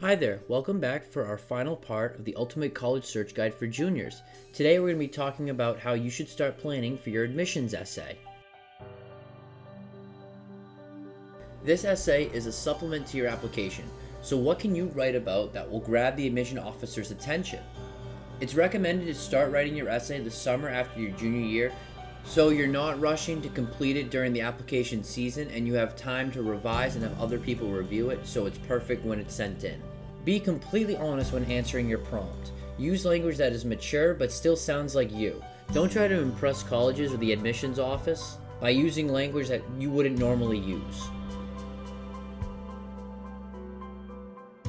Hi there, welcome back for our final part of the Ultimate College Search Guide for Juniors. Today we're going to be talking about how you should start planning for your admissions essay. This essay is a supplement to your application, so what can you write about that will grab the admission officer's attention? It's recommended to start writing your essay the summer after your junior year so you're not rushing to complete it during the application season and you have time to revise and have other people review it so it's perfect when it's sent in. Be completely honest when answering your prompt. Use language that is mature but still sounds like you. Don't try to impress colleges or the admissions office by using language that you wouldn't normally use.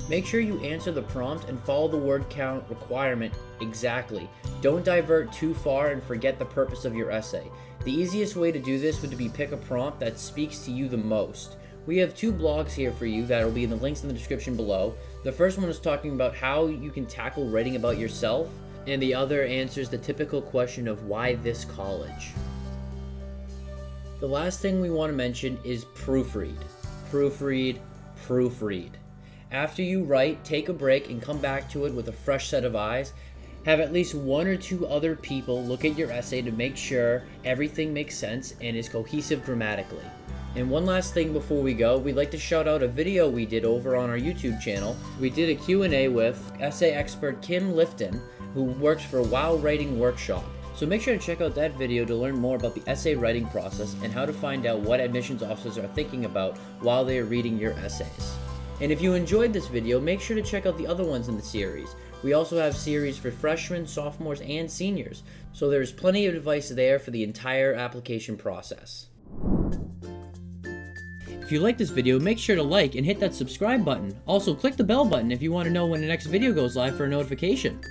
Make sure you answer the prompt and follow the word count requirement exactly. Don't divert too far and forget the purpose of your essay. The easiest way to do this would be pick a prompt that speaks to you the most. We have two blogs here for you that will be in the links in the description below. The first one is talking about how you can tackle writing about yourself, and the other answers the typical question of why this college. The last thing we want to mention is proofread. Proofread, proofread. After you write, take a break and come back to it with a fresh set of eyes. Have at least one or two other people look at your essay to make sure everything makes sense and is cohesive grammatically. And one last thing before we go, we'd like to shout out a video we did over on our YouTube channel. We did a Q&A with essay expert Kim Lifton, who works for Wow Writing Workshop. So make sure to check out that video to learn more about the essay writing process and how to find out what admissions officers are thinking about while they are reading your essays. And if you enjoyed this video, make sure to check out the other ones in the series. We also have series for freshmen, sophomores, and seniors, so there's plenty of advice there for the entire application process. If you like this video, make sure to like and hit that subscribe button. Also, click the bell button if you want to know when the next video goes live for a notification.